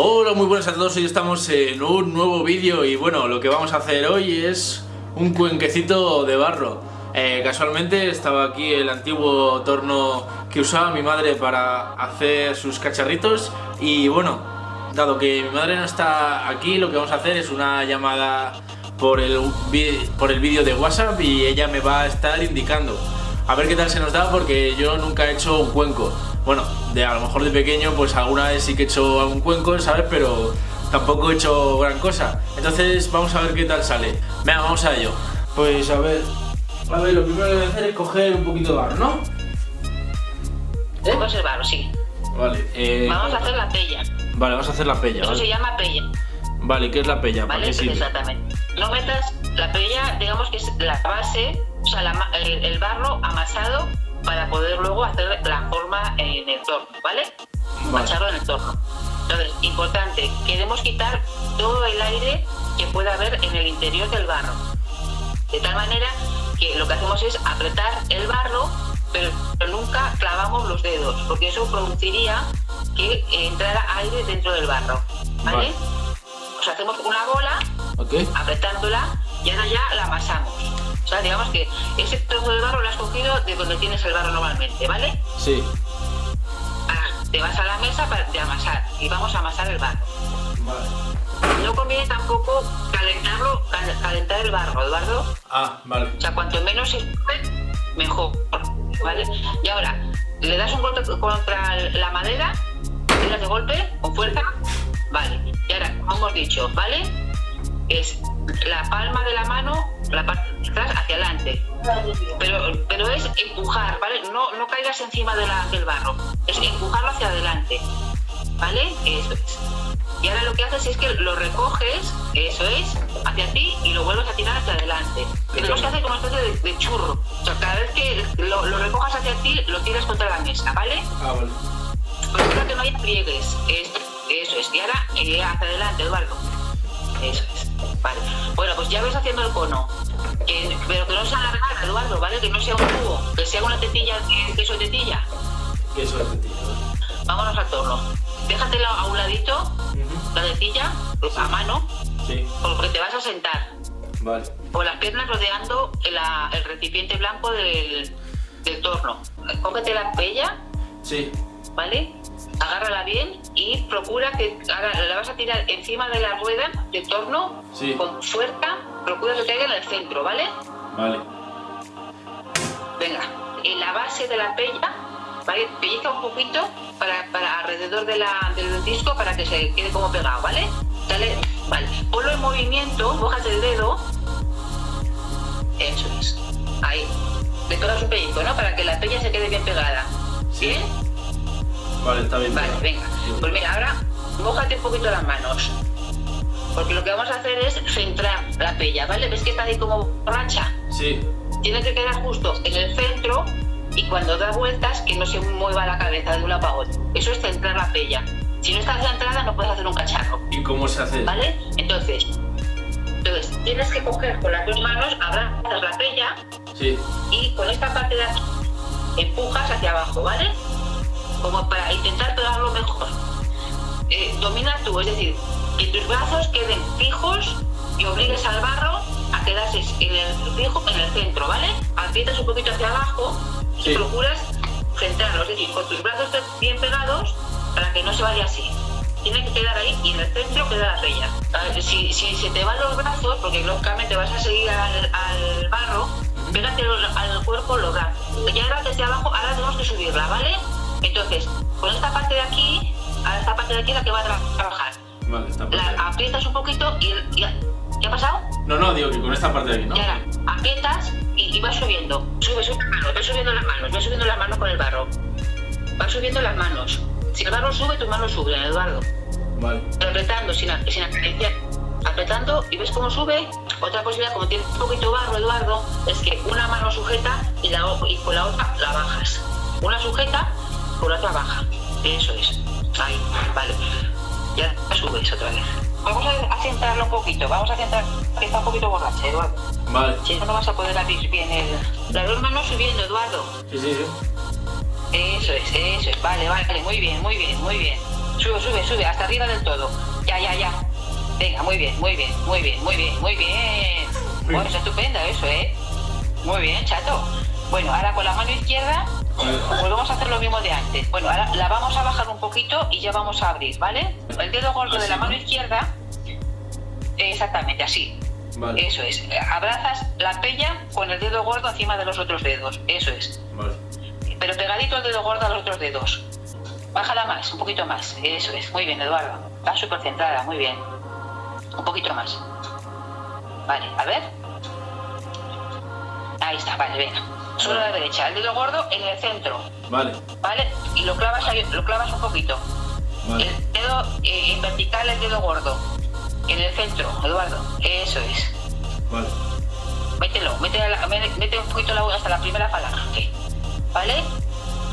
Hola, muy buenas a todos, hoy estamos en un nuevo vídeo y bueno, lo que vamos a hacer hoy es un cuenquecito de barro. Eh, casualmente estaba aquí el antiguo torno que usaba mi madre para hacer sus cacharritos y bueno, dado que mi madre no está aquí, lo que vamos a hacer es una llamada por el, por el vídeo de WhatsApp y ella me va a estar indicando a ver qué tal se nos da porque yo nunca he hecho un cuenco. Bueno, de a lo mejor de pequeño pues alguna vez sí que he hecho algún cuenco, ¿sabes? Pero tampoco he hecho gran cosa. Entonces vamos a ver qué tal sale. Venga, vamos a ello. Pues a ver, a ver, lo primero que voy a hacer es coger un poquito de barro, ¿no? ¿Eh? El barro, sí. Vale. Eh... Vamos a hacer la pella. Vale, vamos a hacer la pella. Eso se llama pella. Vale, ¿qué es la pella? Vale, exactamente. No metas la pella, digamos que es la base o sea, el, barro amasado para poder luego hacer la forma torno, ¿vale? Macharlo en el torno. Entonces, importante, queremos quitar todo el aire que pueda haber en el interior del barro. De tal manera que lo que hacemos es apretar el barro, pero, nunca clavamos los dedos, porque eso produciría que entrara aire dentro del barro, ¿vale? O sea, hacemos una bola, apretándola, y ahora ya la amasamos. O sea, digamos que ese trozo de barro lo has cogido de donde tienes el barro normalmente, ¿vale? Sí. Te vas a la mesa para de amasar y vamos a amasar el barro. Vale. No conviene tampoco calentarlo, calentar el barro, Eduardo. Ah, vale. O sea, cuanto menos se mejor, ¿vale? Y ahora, le das un golpe contra la madera, tiras de golpe, con fuerza, vale. Y ahora, como hemos dicho, ¿vale? Es la palma de la mano, la parte de atrás hacia adelante. Pero, pero es empujar, ¿vale? No, no caigas encima de la, del barro, es empujarlo hacia adelante, ¿vale? Eso es. Y ahora lo que haces es que lo recoges, eso es, hacia ti y lo vuelves a tirar hacia adelante. Tenemos que hacer como una especie de, churro. O sea, cada vez que lo, lo, recojas hacia ti, lo tiras contra la mesa, ¿vale? Ah, vale. Procura que no haya pliegues. eso es. Y ahora eh, hacia adelante, Eduardo. Eso es. Vale. Bueno, pues ya ves haciendo el cono. Pero que no sea alargada, Eduardo, ¿vale? Que no sea un tubo, que sea una tetilla, queso de tetilla. Queso de tetilla, Vámonos al torno. Déjatelo a un ladito, la tetilla, pues, a mano, sí. porque te vas a sentar. Vale. Con las piernas rodeando el, recipiente blanco del, del torno. Cógete la pella. Sí. ¿Vale? agárrala bien y procura que la vas a tirar encima de la rueda de torno con fuerza, procura que caiga en el centro, ¿vale? Vale. Venga, en la base de la pella, ¿vale? Pellizca un poquito para, para alrededor de la, del disco para que se quede como pegado, ¿vale? Dale, vale. Ponlo en movimiento, bójate el dedo. Eso es. Ahí. Le pegas un pellizco, ¿no? Para que la pella se quede bien pegada. ¿Sí? Vale, está bien. Vale, venga. Pues mira, ahora mojate un poquito las manos. Porque lo que vamos a hacer es centrar la pella, ¿vale? ¿Ves que está ahí como borracha? Sí. Tiene que quedar justo en el centro y cuando da vueltas que no se mueva la cabeza de un lado para otro. Eso es centrar la pella. Si no está centrada no puedes hacer un cacharro. ¿Y cómo se hace? ¿Vale? Entonces, entonces tienes que coger con las dos manos, abrazas la pella sí. y con esta parte de aquí empujas hacia abajo, ¿vale? como para intentar pegarlo mejor. Eh, domina tú, es decir, brazos queden fijos y obligues al barro a quedarse en el fijo en el centro, ¿vale? Aprietas un poquito hacia abajo y procuras centrarlo, es decir, con tus brazos bien pegados para que no se vaya así. Tiene que quedar ahí y en el centro queda la pella. Si, si se te van los brazos, porque lógicamente vas a seguir al, al barro, pégate al cuerpo los brazos. Ya ahora desde abajo, ahora tenemos que subirla, ¿vale? Entonces, con esta parte de aquí, a esta parte de aquí es la que va a trabajar. Vale, parte la aprietas un poquito y, ¿qué ha pasado? No, no, digo que con esta parte de aquí, ¿no? Y aprietas y, vas subiendo. Sube, sube las manos, vas subiendo las manos, vas subiendo las manos con el barro. Vas subiendo las manos. Si el barro sube, tus manos suben, Eduardo. Vale. apretando, sin, sin acariciar. Apretando y ves cómo sube. Otra posibilidad, como tienes un poquito barro, Eduardo, es que una mano sujeta y, la, y con la otra la bajas. Una sujeta por otra baja. Eso es. Vamos a, centrarlo un poquito. Vamos a centrar que está un poquito borracha, Eduardo. Vale. Si no, no vas a poder abrir bien el... Las dos manos subiendo, Eduardo. Sí, sí, sí. Eso es, eso es. Vale, vale. Muy bien, muy bien, muy bien. Sube, sube, sube, hasta arriba del todo. Ya, ya, ya. Venga, muy bien, muy bien, muy bien, muy bien, muy bien. Bueno, es estupendo eso, ¿eh? Muy bien, chato. Bueno, ahora con la mano izquierda volvemos a hacer lo mismo de antes. Bueno, ahora la vamos a bajar un poquito y ya vamos a abrir, ¿vale? El dedo gordo de la mano izquierda, exactamente así. Vale. Eso es. Abrazas la pella con el dedo gordo encima de los otros dedos. Eso es. Vale. Pero pegadito el dedo gordo a los otros dedos. Bájala más, un poquito más. Eso es. Muy bien, Eduardo. Está súper centrada, muy bien. Un poquito más. Vale, a ver. Ahí está, vale, venga. Solo a la derecha. El dedo gordo en el centro. Vale. ¿Vale? Y lo clavas ahí, lo clavas un poquito. Vale. El dedo eh, en vertical, el dedo gordo. En el centro, Eduardo. Eso es. Vale. Mételo, mete, la- mete- un poquito la hasta la primera falange. ¿Vale?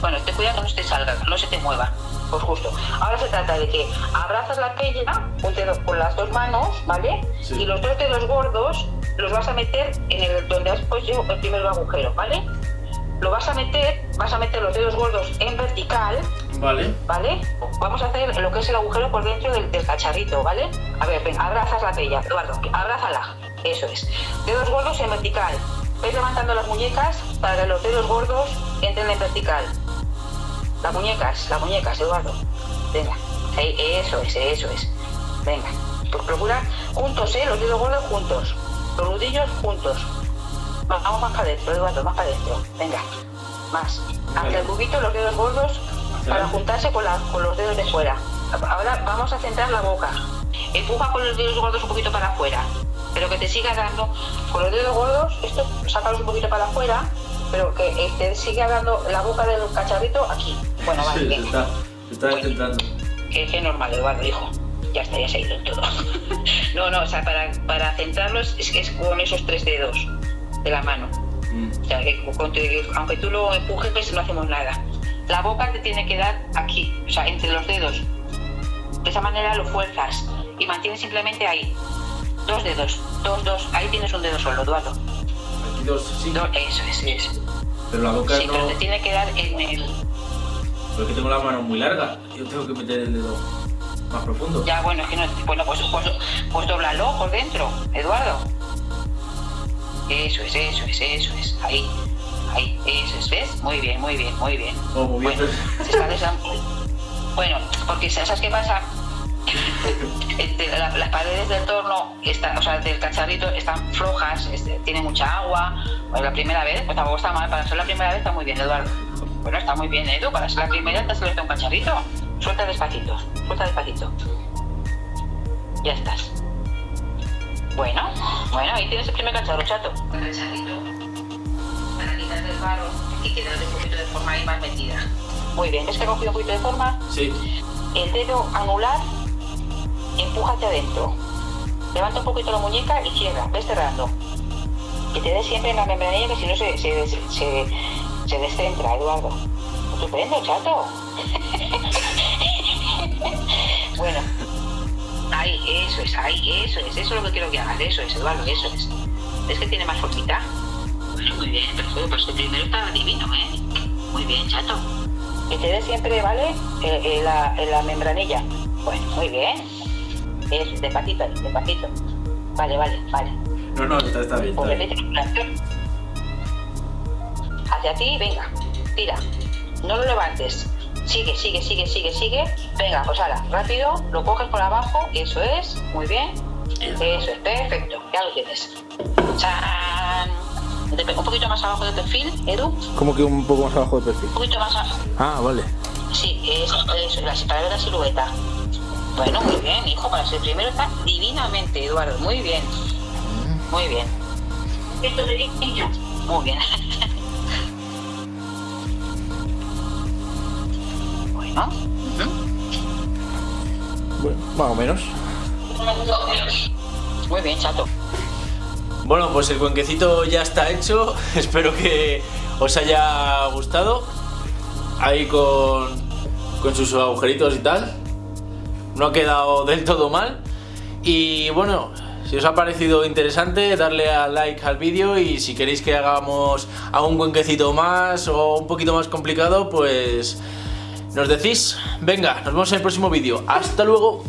Bueno, te cuida que no te salga, no se te mueva. Pues justo. Ahora se trata de que abrazas la pella un dedo con las dos manos, ¿vale? Sí. Y los dos dedos gordos los vas a meter en el donde has puesto el primer agujero, ¿vale? Lo vas a meter, vas a meter los dedos gordos en vertical, Vale. ¿vale? Vamos a hacer lo que es el agujero por dentro del, del cacharrito, ¿vale? A ver, ven, abrazas la pella, Eduardo, abrázala, eso es. Dedos gordos en vertical. Ves levantando las muñecas para que los dedos gordos entren en vertical. Las muñecas, las muñecas, Eduardo. Venga, eso es, eso es. Venga, pues procura juntos, ¿eh? Los dedos gordos juntos. Los nudillos juntos. Va- Vamos más para adentro, Eduardo, más para adentro. Venga, más. Hasta el cubito, los dedos gordos para juntarse con, la- con los dedos de fuera. Ahora vamos a centrar la boca. Empuja con los dedos gordos un poquito para afuera. Pero que te siga dando con los dedos gordos, esto sácalos un poquito para afuera, pero que te siga dando la boca del cacharrito aquí. Bueno, vale, Sí, está, está Bueno. centrando. Que que es normal, Eduardo, hijo. Ya está, ya se ha ido todo. No, no, o sea, para, para centrarlos es, es con esos tres dedos de la mano. Mm. O sea, que con- que aunque tú lo empujes, pues no hacemos nada. La boca te tiene que dar aquí, o sea, entre los dedos. De esa manera lo fuerzas y mantienes simplemente ahí. Dos dedos, dos, dos. Ahí tienes un dedo solo, Eduardo. Aquí dos, sí. Do- eso es, eso. Pero la boca Sí, no. pero te tiene que dar en el. Porque tengo la mano muy larga. Yo tengo que meter el dedo más profundo. Ya, bueno, es que no. Bueno, pues, pues, pues dóblalo por dentro, Eduardo. Eso es, eso es, eso es. Ahí, ahí, eso es, ¿ves? Muy bien, muy bien, muy bien. Oh, muy bien. Bueno, se está Bueno, porque ¿sabes qué pasa? Este, la- las paredes del torno, están, o sea, del cacharrito, están flojas, este, tiene mucha agua. Pues la primera vez, pues tampoco está mal. Para ser la primera vez está muy bien, Eduardo. Bueno, está muy bien, Edu. Para ser la primera te salido un cacharrito. Suelta despacito, suelta despacito. Ya estás. Bueno, bueno, ahí tienes el primer cacharro, chato. Cacharrito, para quitar el barro y quedar un poquito de forma ahí más metida. Muy bien, ¿ves que ha cogido un poquito de forma? Sí. El dedo anular empuja hacia adentro. Levanta un poquito la muñeca y cierra, ves cerrando. Que te dé siempre en la membranilla que si no se, se, se, se descentra, Eduardo. Estupendo, chato. bueno. Ahí, eso es, ahí, eso es, eso es lo que quiero que hagas, eso es, Eduardo, eso es. ¿Ves que tiene más formita? Bueno, muy bien, perfecto, pues el primero estaba divino, ¿eh? Muy bien, chato. Que te dé siempre, ¿vale? Eh, eh, la, eh, la membranilla. Bueno, muy bien. Eso, despacito, despacito. Vale, vale, vale. No, no, está, está bien. Pues Está bien. Hacia ti, venga, tira. No lo levantes. Sigue, sigue, sigue, sigue, sigue. Venga, pues ahora, rápido, lo coges por abajo, eso es, muy bien. Eso es, perfecto, ya lo tienes. ¡Chan! De- Un poquito más abajo del perfil, Edu. Como que un poco más abajo del perfil. Un poquito más abajo. Ah, vale. Sí, eso, eso, la- para ver la silueta. Bueno, muy bien, hijo, para ser primero está divinamente, Eduardo, muy bien. Muy bien. Esto de niño. Muy bien. bueno. ujú. Bueno, más o menos. Muy bien, chato. Bueno, pues el cuenquecito ya está hecho. Espero que os haya gustado. Ahí con, con sus agujeritos y tal. No ha quedado del todo mal. Y bueno, si os ha parecido interesante, darle a like al vídeo y si queréis que hagamos algún cuenquecito más o un poquito más complicado, pues Nos decís, venga, nos vemos en el próximo vídeo. Hasta luego.